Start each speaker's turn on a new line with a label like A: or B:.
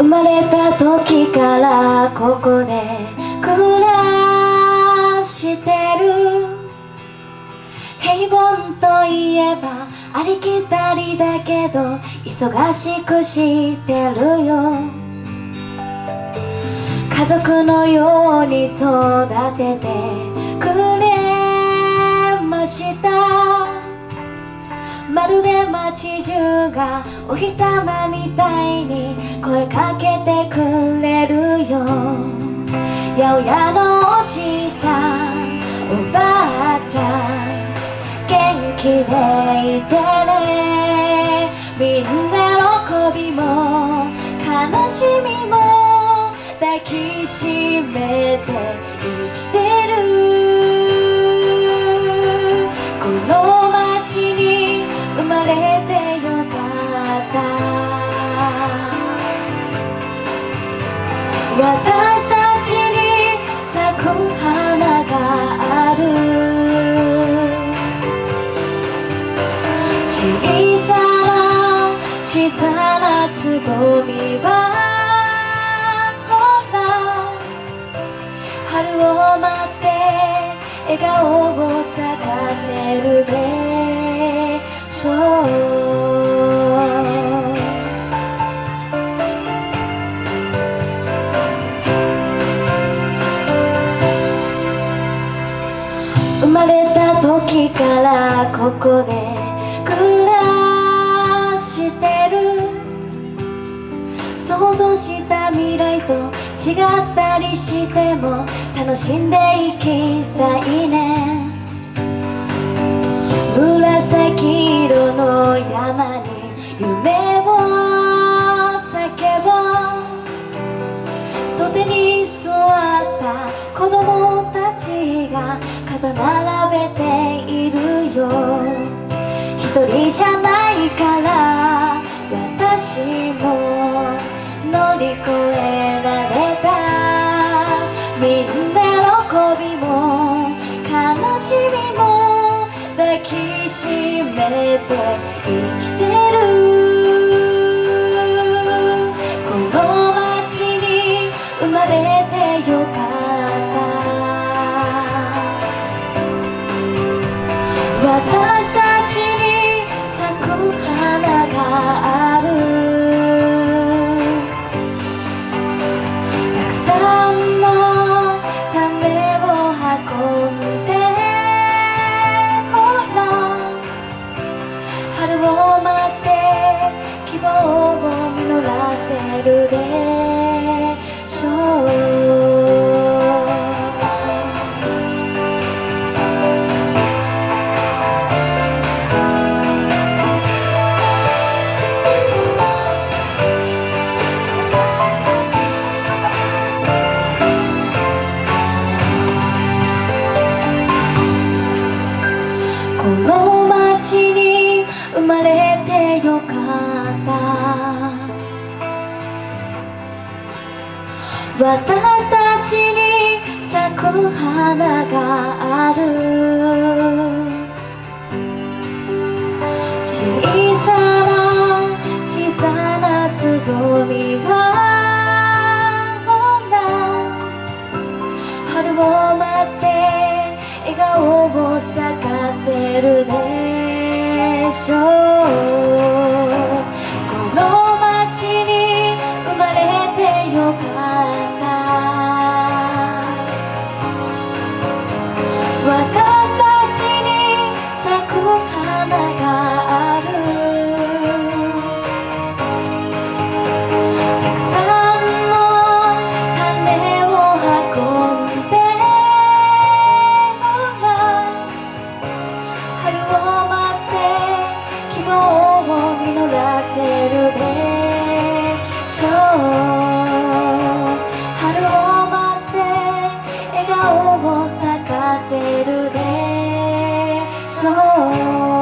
A: 生まれた時からここで暮らしてる。平凡といえばありきたりだけど忙しくしてるよ。家族のように育ててくれました。まるで街中がお日様みたいに声かけてくれるよ。八百屋のおじいちゃんおばあちゃん元気でいてね。みんな喜びも悲しみも抱きしめて私たちに咲く花がある。小さな小さなつぼみはほら春を待って笑顔を咲かせるでしょう。時からここで暮らしてる。想像した未来と違ったりしても楽しんでいきたいね。紫色の山じゃないから私も乗り越えられた。みんな喜びも悲しみも抱きしめて生きてる。この街に生まれてよかった。私たちにあるたくさんの種を運んでほら春を待って希望を実らせるでしょう。った私たちに咲く花がある小さな小さなつぼみは春を待って笑顔を咲かせるでしょうし